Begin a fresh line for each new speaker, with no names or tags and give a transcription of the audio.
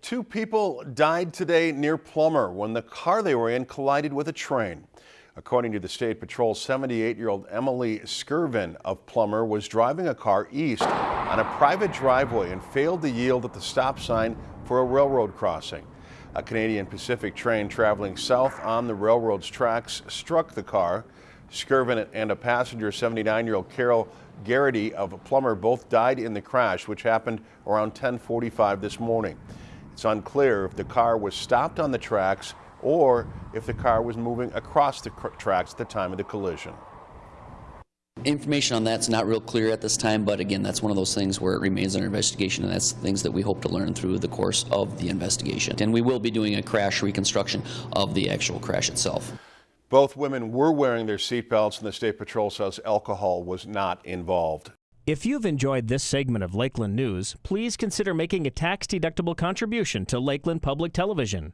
Two people died today near Plummer when the car they were in collided with a train. According to the State Patrol, 78-year-old Emily Skirvin of Plummer was driving a car east on a private driveway and failed to yield at the stop sign for a railroad crossing. A Canadian Pacific train traveling south on the railroad's tracks struck the car. Skirvin and a passenger, 79-year-old Carol Garrity of Plummer, both died in the crash, which happened around 1045 this morning. It's unclear if the car was stopped on the tracks or if the car was moving across the tracks at the time of the collision.
Information on that's not real clear at this time, but again, that's one of those things where it remains under investigation, and that's things that we hope to learn through the course of the investigation. And we will be doing a crash reconstruction of the actual crash itself.
Both women were wearing their seatbelts, and the State Patrol says alcohol was not involved.
If you've enjoyed this segment of Lakeland News, please consider making a tax-deductible contribution to Lakeland Public Television.